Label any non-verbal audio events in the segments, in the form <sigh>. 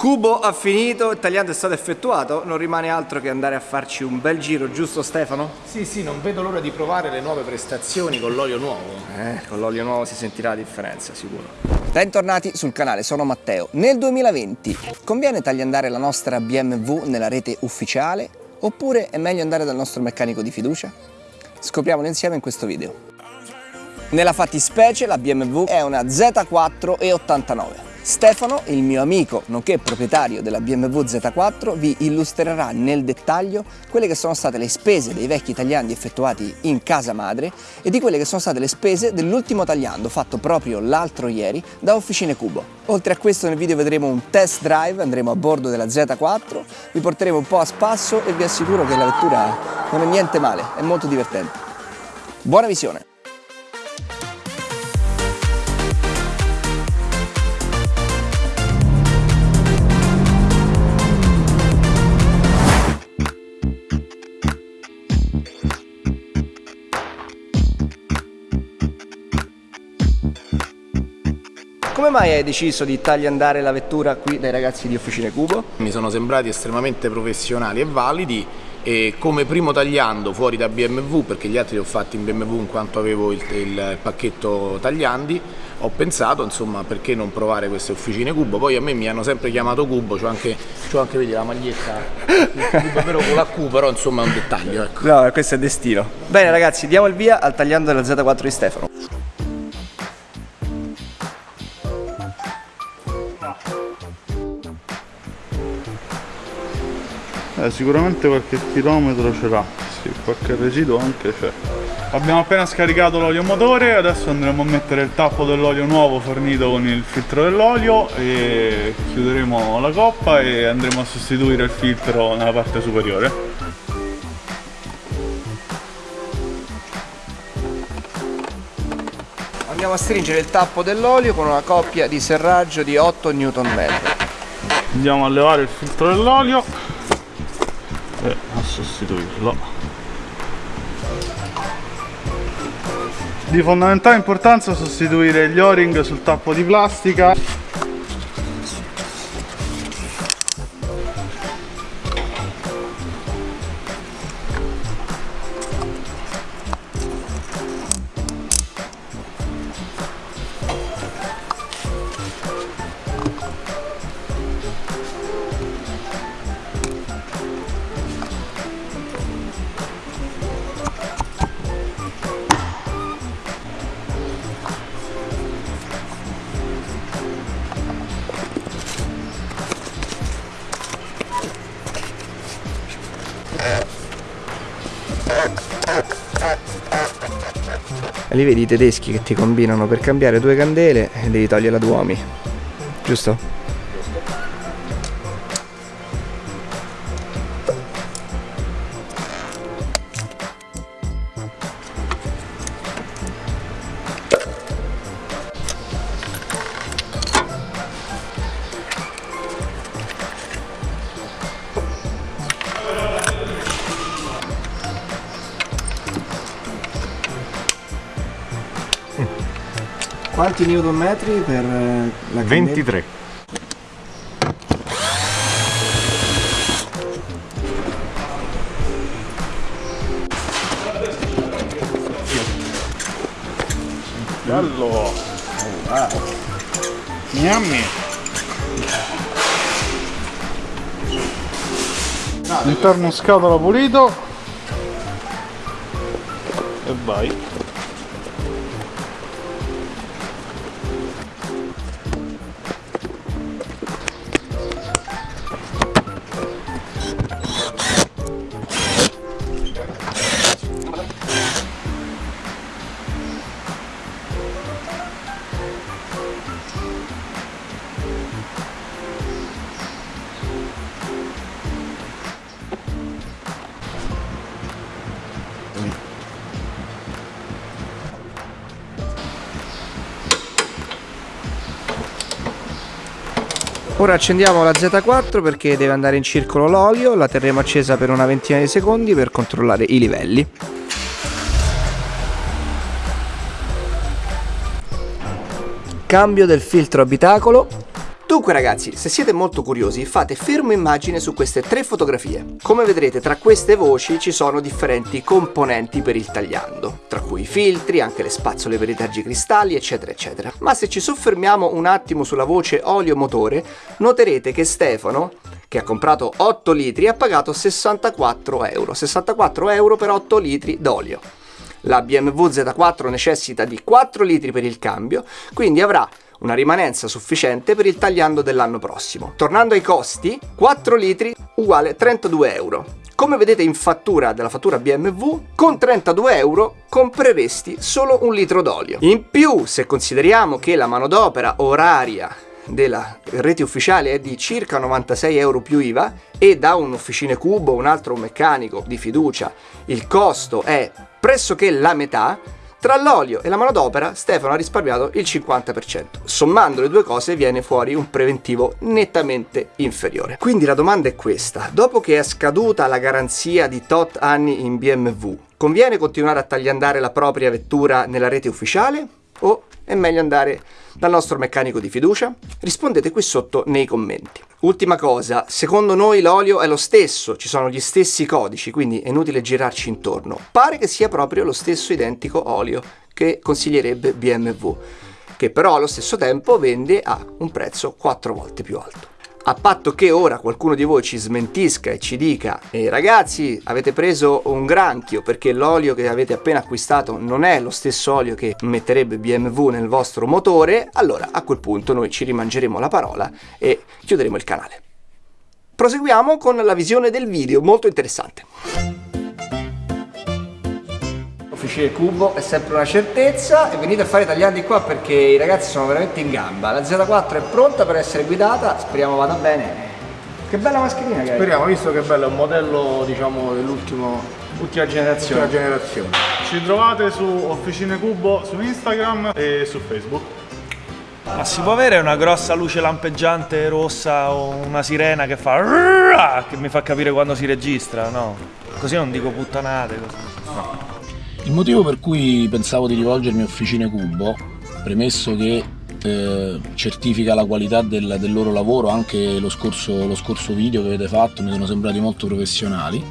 Cubo ha finito, il tagliando è stato effettuato, non rimane altro che andare a farci un bel giro, giusto Stefano? Sì, sì, non vedo l'ora di provare le nuove prestazioni con l'olio nuovo. Eh, con l'olio nuovo si sentirà la differenza, sicuro. Bentornati sul canale, sono Matteo. Nel 2020 conviene tagliandare la nostra BMW nella rete ufficiale oppure è meglio andare dal nostro meccanico di fiducia? Scopriamolo insieme in questo video. Nella fattispecie la BMW è una Z4 e 89. Stefano, il mio amico, nonché proprietario della BMW Z4, vi illustrerà nel dettaglio quelle che sono state le spese dei vecchi tagliandi effettuati in casa madre e di quelle che sono state le spese dell'ultimo tagliando fatto proprio l'altro ieri da Officine Cubo. Oltre a questo nel video vedremo un test drive, andremo a bordo della Z4, vi porteremo un po' a spasso e vi assicuro che la vettura non è niente male, è molto divertente. Buona visione! Come mai hai deciso di tagliandare la vettura qui dai ragazzi di Officine Cubo? Mi sono sembrati estremamente professionali e validi e come primo tagliando fuori da BMW, perché gli altri li ho fatti in BMW in quanto avevo il, il pacchetto tagliandi, ho pensato insomma perché non provare queste officine Cubo, poi a me mi hanno sempre chiamato Cubo, c'ho anche, anche vedi, la maglietta, Cubo, però con la Q però insomma è un dettaglio. Ecco. No, questo è destino. Bene ragazzi, diamo il via al tagliando della Z4 di Stefano. Eh, sicuramente qualche chilometro ce l'ha, sì, qualche residuo anche c'è. Abbiamo appena scaricato l'olio motore, adesso andremo a mettere il tappo dell'olio nuovo fornito con il filtro dell'olio e chiuderemo la coppa e andremo a sostituire il filtro nella parte superiore. Andiamo a stringere il tappo dell'olio con una coppia di serraggio di 8 Nm. Andiamo a levare il filtro dell'olio e a sostituirlo di fondamentale importanza sostituire gli o-ring sul tappo di plastica Lì vedi i tedeschi che ti combinano per cambiare due candele e devi togliere la Duomi. Giusto? Quanti newton metri per eh, la candela? 23 bello oh, ah. Yummy. interno scatola pulito e vai Ora accendiamo la Z4 perché deve andare in circolo l'olio, la terremo accesa per una ventina di secondi per controllare i livelli. Cambio del filtro abitacolo, Dunque ragazzi, se siete molto curiosi, fate fermo immagine su queste tre fotografie. Come vedrete tra queste voci ci sono differenti componenti per il tagliando, tra cui i filtri, anche le spazzole per i tergicristalli, eccetera eccetera. Ma se ci soffermiamo un attimo sulla voce olio motore, noterete che Stefano che ha comprato 8 litri ha pagato 64 euro 64 euro per 8 litri d'olio la BMW Z4 necessita di 4 litri per il cambio quindi avrà una rimanenza sufficiente per il tagliando dell'anno prossimo. Tornando ai costi, 4 litri uguale 32 euro. Come vedete in fattura della fattura BMW, con 32 euro compreresti solo un litro d'olio. In più, se consideriamo che la manodopera oraria della rete ufficiale è di circa 96 euro più IVA e da un officine cubo, un altro meccanico di fiducia, il costo è pressoché la metà, tra l'olio e la manodopera Stefano ha risparmiato il 50%. Sommando le due cose viene fuori un preventivo nettamente inferiore. Quindi la domanda è questa, dopo che è scaduta la garanzia di tot anni in BMW, conviene continuare a tagliandare la propria vettura nella rete ufficiale o è meglio andare dal nostro meccanico di fiducia? Rispondete qui sotto nei commenti. Ultima cosa, secondo noi l'olio è lo stesso, ci sono gli stessi codici, quindi è inutile girarci intorno. Pare che sia proprio lo stesso identico olio che consiglierebbe BMW, che però allo stesso tempo vende a un prezzo 4 volte più alto a patto che ora qualcuno di voi ci smentisca e ci dica eh, ragazzi avete preso un granchio perché l'olio che avete appena acquistato non è lo stesso olio che metterebbe BMW nel vostro motore allora a quel punto noi ci rimangeremo la parola e chiuderemo il canale. Proseguiamo con la visione del video molto interessante Officine Cubo è sempre una certezza e venite a fare tagliandi qua perché i ragazzi sono veramente in gamba. La Z4 è pronta per essere guidata, speriamo vada bene. Che bella mascherina che hai. Speriamo, visto che bello, è un modello diciamo dell'ultima generazione. generazione. Ci trovate su Officine Cubo su Instagram e su Facebook. Ma si può avere una grossa luce lampeggiante rossa o una sirena che fa che mi fa capire quando si registra, no? Così non dico puttanate. Così. No. Il motivo per cui pensavo di rivolgermi a Officine Cubo, premesso che eh, certifica la qualità del, del, loro lavoro, anche lo scorso, lo scorso video che avete fatto mi sono sembrati molto professionali,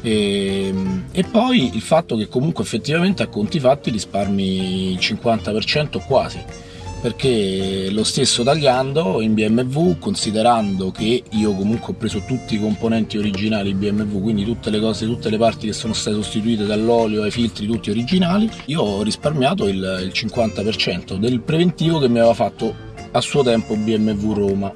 e, e, poi il fatto che comunque effettivamente a conti fatti risparmi il 50% quasi perché lo stesso tagliando in BMW considerando che io comunque ho preso tutti i componenti originali BMW quindi tutte le cose, tutte le parti che sono state sostituite dall'olio ai filtri tutti originali io ho risparmiato il, il 50% del preventivo che mi aveva fatto a suo tempo BMW Roma.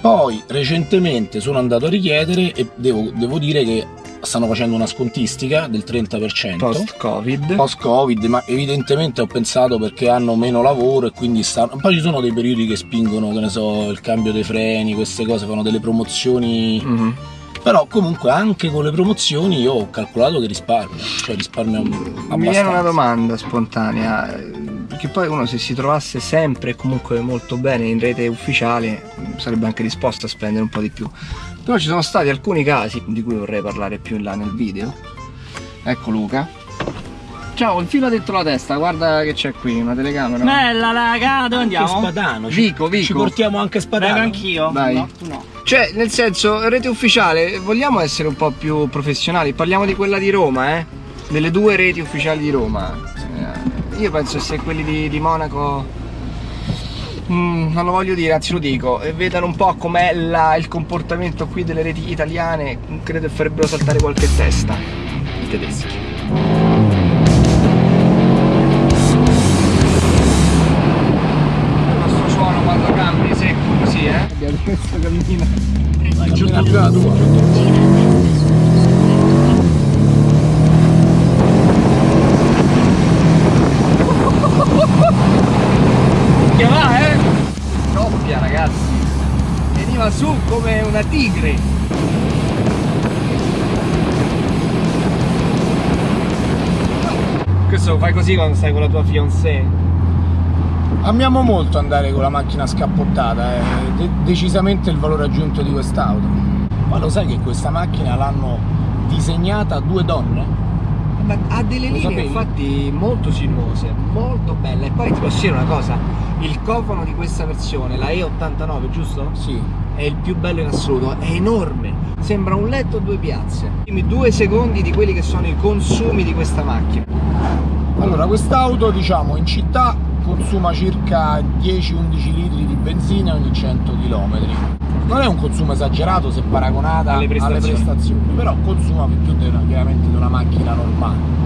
Poi recentemente sono andato a richiedere e devo, devo dire che stanno facendo una scontistica del 30% post covid post covid ma evidentemente ho pensato perché hanno meno lavoro e quindi stanno poi ci sono dei periodi che spingono che ne so il cambio dei freni queste cose fanno delle promozioni mm -hmm. però comunque anche con le promozioni io ho calcolato che risparmio cioè risparmio abbastanza. mi viene una domanda spontanea perché poi uno se si trovasse sempre comunque molto bene in rete ufficiale sarebbe anche disposto a spendere un po' di più però ci sono stati alcuni casi di cui vorrei parlare più in là nel video ecco Luca Ciao, il filo dentro la testa, guarda che c'è qui, una telecamera. Bella raga, dove andiamo? Anche Spadano, Vico, Vico. Ci portiamo anche Spadano. Vengo anch'io. Vai. No, no. Cioè, nel senso, rete ufficiale, vogliamo essere un po' più professionali? Parliamo di quella di Roma, eh? Delle due reti ufficiali di Roma. Eh, io penso che se quelli di, di Monaco Mm, non lo voglio dire, anzi lo dico, e vedano un po' com'è il comportamento qui delle reti italiane, credo che farebbero saltare qualche testa i tedeschi. Il nostro suono quando cambi secco così, eh? Abbiamo questo cammino. Vai, più la tua. veniva tigre questo lo fai così quando stai con la tua fiancée amiamo molto andare con la macchina scappottata è de decisamente il valore aggiunto di quest'auto ma lo sai che questa macchina l'hanno disegnata due donne? ma ha delle Lo linee sapevi? infatti molto sinuose, molto belle. E poi ti posso dire una cosa, il cofano di questa versione, la E89, giusto? Sì. È il più bello in assoluto, è enorme, sembra un letto a due piazze. Dimmi due secondi di quelli che sono i consumi di questa macchina. Allora, quest'auto diciamo in città consuma circa 10-11 litri di benzina ogni 100 km. Non è un consumo esagerato se paragonata Alle prestazioni. prestazioni, però consuma più di una, chiaramente di una macchina normale.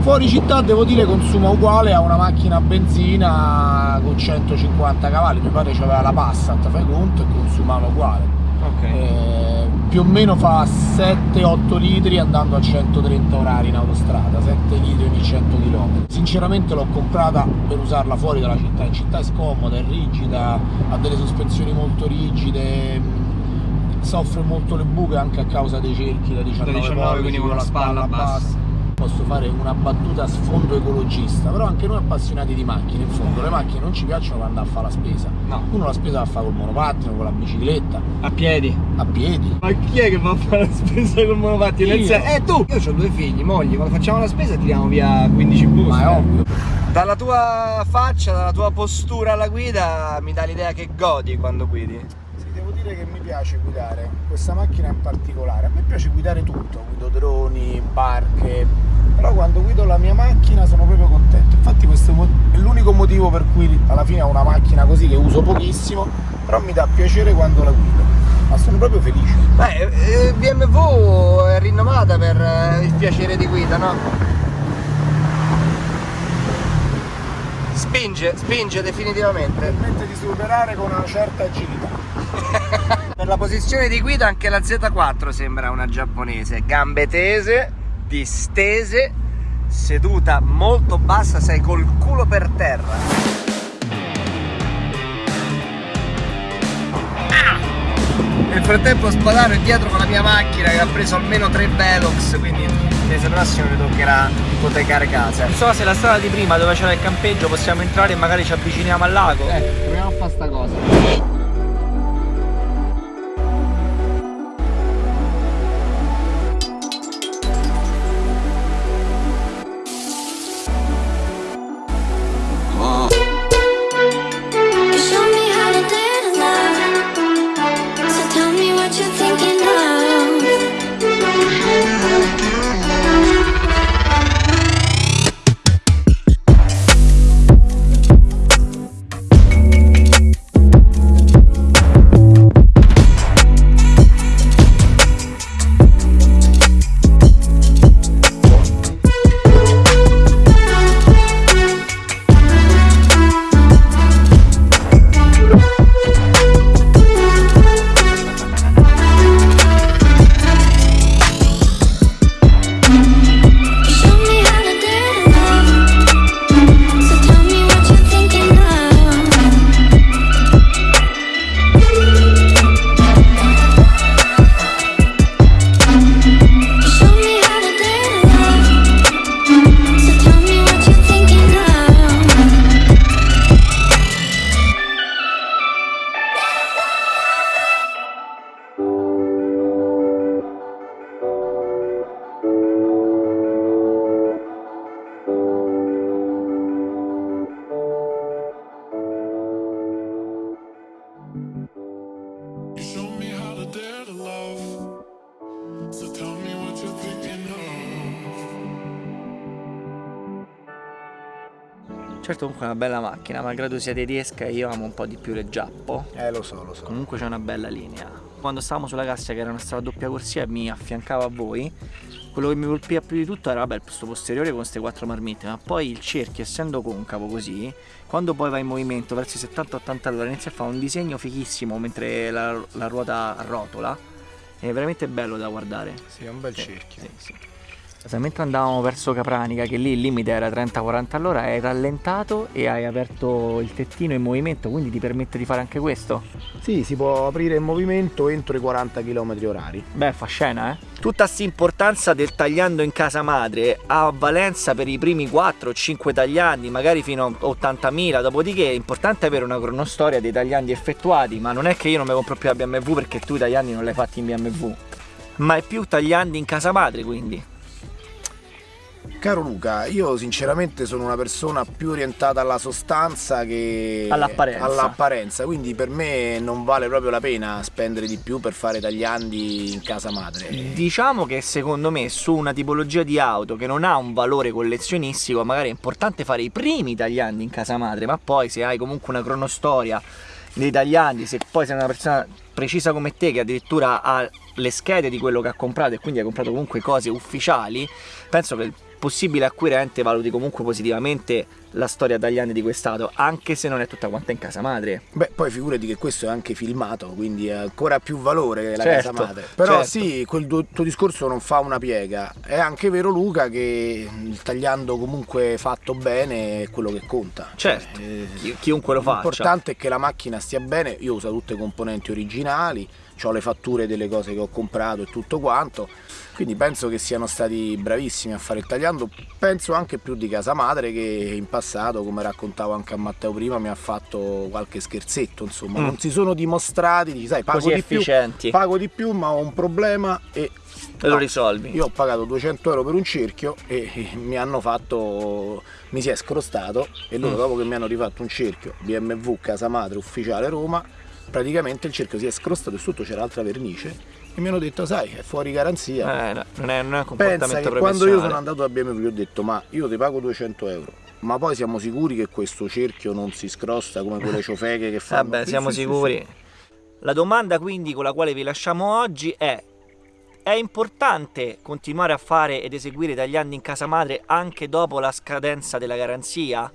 Fuori città devo dire consuma uguale a una macchina a benzina con 150 cavalli, mi pare c'aveva la Passat, fai conto, e consumava uguale. Ok. Eh, più o meno fa 7-8 litri andando a 130 orari in autostrada, 7 litri ogni 100 km. Sinceramente l'ho comprata per usarla fuori dalla città, in città è scomoda, è rigida, ha delle sospensioni molto rigide, soffre molto le buche anche a causa dei cerchi da 19, 19, pollici, quindi con la spalla bassa. Posso fare una battuta a sfondo ecologista, però anche noi appassionati di macchine, in fondo le macchine non ci piacciono quando andare a fare la spesa. No. Uno la spesa la fa col monopattino, con la bicicletta, A piedi. a piedi. Ma chi è che va a fare la spesa col monopattino? Io. Eh tu! Io ho due figli, mogli, quando facciamo la spesa tiriamo via 15 buste. Ma è ovvio. Dalla tua faccia, dalla tua postura alla guida mi dà l'idea che godi quando guidi. Devo dire che mi piace guidare questa macchina in particolare. A me piace guidare tutto, guido droni, barche, però quando guido la mia macchina sono proprio contento. Infatti questo è l'unico motivo per cui alla fine ho una macchina così che uso pochissimo, però mi dà piacere quando la guido. Ma sono proprio felice. Beh, eh, BMW è rinomata per eh, il piacere di guida, no? Spinge, spinge definitivamente. Permette di superare con una certa agilità. <laughs> Per la posizione di guida anche la Z4 sembra una giapponese, gambe tese, distese, seduta molto bassa, sei col culo per terra. Ah! Nel frattempo spadano è dietro con la mia macchina che ha preso almeno 3 Velox, quindi mese prossimo mi toccherà ipotecare casa. Non so se la strada di prima dove c'era il campeggio possiamo entrare e magari ci avviciniamo al lago. Eh, proviamo a fare sta cosa. Certo comunque è una bella macchina, malgrado sia tedesca io amo un po' di più le giappo. Eh lo so, lo so. Comunque c'è una bella linea. Quando stavamo sulla Cassia che era una strada doppia corsia e mi affiancava a voi, quello che mi colpiva più di tutto era vabbè il posto posteriore con queste quattro marmitte, ma poi il cerchio essendo concavo così, quando poi va in movimento verso i 70-80 all'ora inizia a fare un disegno fighissimo mentre la, la ruota rotola. È veramente bello da guardare. Sì, è un bel Sì, cerchio. sì, sì. Sai, mentre andavamo verso Capranica, che lì il limite era 30-40 all'ora, hai rallentato e hai aperto il tettino in movimento, quindi ti permette di fare anche questo? Sì, si può aprire in movimento entro i 40 km orari. Beh, fa scena, eh? Tutta sta importanza del tagliando in casa madre ha valenza per i primi 4-5 tagliandi, magari fino a 80.000, dopodiché è importante avere una cronostoria dei tagliandi effettuati, ma non è che io non mi compro più la BMW perché tu i tagliandi non li hai fatti in BMW, ma è più tagliandi in casa madre quindi. Caro Luca, io sinceramente sono una persona più orientata alla sostanza che All'apparenza. all'apparenza, quindi per me non vale proprio la pena spendere di più per fare tagliandi in casa madre. Diciamo che secondo me su una tipologia di auto che non ha un valore collezionistico magari è importante fare i primi tagliandi in casa madre, ma poi se hai comunque una cronostoria dei tagliandi, se poi sei una persona precisa come te che addirittura ha le schede di quello che ha comprato e quindi ha comprato comunque cose ufficiali, penso che il possibile acquirente valuti comunque positivamente la storia tagliandi di quest'auto, anche se non è tutta quanta in casa madre. Beh, poi figurati che questo è anche filmato, quindi ha ancora più valore la Certo, casa madre. Però certo. sì, quel tuo, tuo discorso non fa una piega. È anche vero Luca che il tagliando comunque fatto bene è quello che conta. Certo, Eh, chi- chiunque lo faccia. L'importante è che la macchina stia bene, io uso tutte le componenti originali, ho le fatture delle cose che ho comprato e tutto quanto, quindi penso che siano stati bravissimi a fare il tagliando, penso anche più di casa madre che in passato, come raccontavo anche a Matteo prima, mi ha fatto qualche scherzetto, insomma, Mm. non si sono dimostrati, dici, sai, pago Così di più, efficienti. pago di più ma ho un problema e lo no. risolvi. Io ho pagato 200 euro per un cerchio e e mi hanno fatto, mi si è scrostato e loro Mm. dopo che mi hanno rifatto un cerchio BMW casa madre ufficiale Roma, praticamente il cerchio si è scrostato e sotto c'era altra vernice e mi hanno detto sai è fuori garanzia. Eh, no, non, è, non è un comportamento Pensa che quando io sono andato da BMW gli ho detto ma io ti pago 200 euro. Ma poi siamo sicuri che questo cerchio non si scrosta come quelle ciofeghe che fanno? Vabbè, siamo sicuri. La domanda quindi con la quale vi lasciamo oggi è è importante continuare a fare ed eseguire tagliandi in casa madre anche dopo la scadenza della garanzia?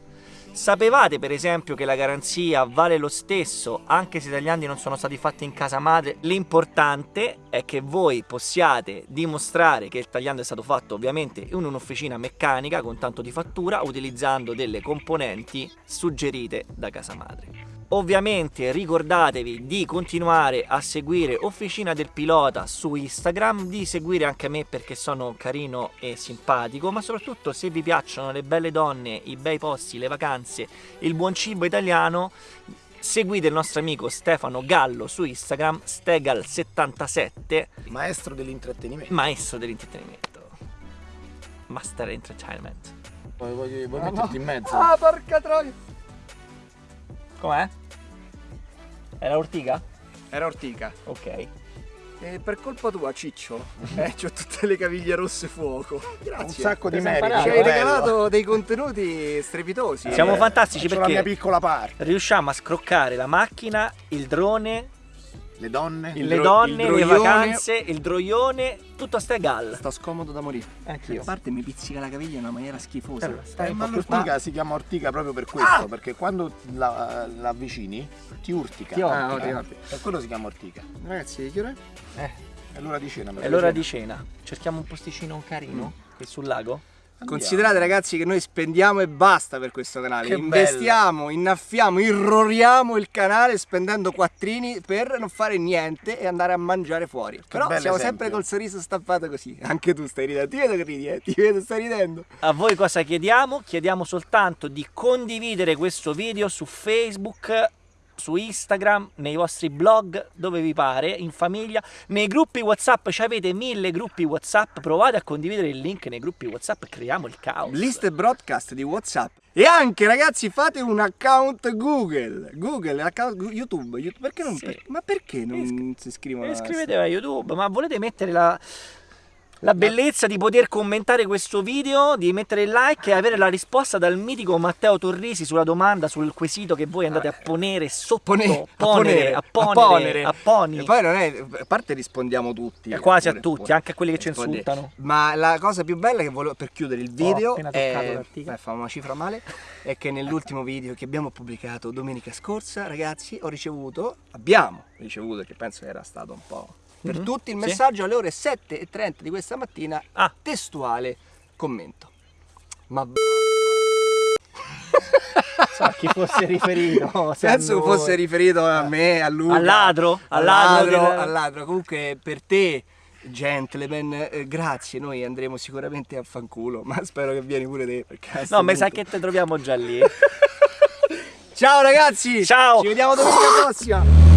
Sapevate per esempio che la garanzia vale lo stesso anche se i tagliandi non sono stati fatti in casa madre? L'importante è che voi possiate dimostrare che il tagliando è stato fatto ovviamente in un'officina meccanica con tanto di fattura utilizzando delle componenti suggerite da casa madre. Ovviamente ricordatevi di continuare a seguire Officina del Pilota su Instagram, di seguire anche me perché sono carino e simpatico, ma soprattutto se vi piacciono le belle donne, i bei posti, le vacanze, il buon cibo italiano, seguite il nostro amico Stefano Gallo su Instagram, Stegal77, Maestro dell'intrattenimento. maestro dell'intrattenimento. Master Entertainment. Vuoi, vuoi- vuoi metterti in mezzo? Ah, porca troia! Com'è? Era ortiga? Era ortica. Ok. E per colpa tua, Ciccio, eh, c'ho tutte le caviglie rosse fuoco. Un Grazie. sacco di merito. Ci hai bello. regalato dei contenuti strepitosi. Siamo Eh, fantastici Faccio la mia perché piccola parte. riusciamo a scroccare la macchina, il drone, Le donne. Il le dro- donne, il le vacanze, il droione, tutto a ste gal. Sto scomodo da morire. Anch'io. A parte mi pizzica la caviglia in una maniera schifosa. Allora, Eh, stai un ma l'ortica si chiama ortica proprio per questo, perché quando la, la avvicini ti urtica. Ti urtica. Ah, urtica. Per quello si chiama ortica. Ragazzi, che ora è? È l'ora di cena. È l'ora di cena. Cerchiamo un posticino carino qui sul lago. Considerate ragazzi che noi spendiamo e basta per questo canale. Che Investiamo, innaffiamo, irroriamo il canale spendendo quattrini per non fare niente e andare a mangiare fuori. Però bello siamo esempio. sempre col sorriso stampato così. <laughs> Anche tu stai ridendo. Ti vedo che ridi, eh. Ti vedo, stai ridendo. A voi cosa chiediamo? Chiediamo soltanto di condividere questo video su Facebook, su Instagram, nei vostri blog, dove vi pare, in famiglia, nei gruppi WhatsApp, ci avete mille gruppi WhatsApp, provate a condividere il link nei gruppi WhatsApp creiamo il caos. Liste broadcast di WhatsApp. E anche ragazzi fate un account Google. Google, l'account Gu- YouTube. YouTube. Perché non? Sì. per- ma perché non si iscrivono? Iscrivetevi a YouTube, ma volete mettere la, la bellezza di poter commentare questo video, di mettere il like e avere la risposta dal mitico Matteo Torrisi sulla domanda, sul quesito che voi andate a ponere sotto, Pone- ponere, a ponere, ponere. a poni. E poi non è. A parte rispondiamo tutti. E quasi a tutti, anche a quelli che ci insultano. Ma la cosa più bella che volevo per chiudere il video appena toccato è. Beh, fa una cifra male. È che nell'ultimo video che abbiamo pubblicato domenica scorsa, ragazzi, ho ricevuto. Abbiamo ricevuto, che penso era stato un po'. Per Mhm. tutti il Sì. messaggio alle ore 7.30 di questa mattina. Ah. Testuale commento. Ma So a chi fosse riferito. <laughs> Penso noi. fosse riferito a me, a lui. Al ladro? Al ladro ladro, del- ladro. Comunque per te, gentleman, eh, grazie. Noi andremo sicuramente a fanculo, ma spero che vieni pure te. Perché No, mi sa che te troviamo già lì. <laughs> Ciao ragazzi! Ciao! Ci vediamo domenica prossima!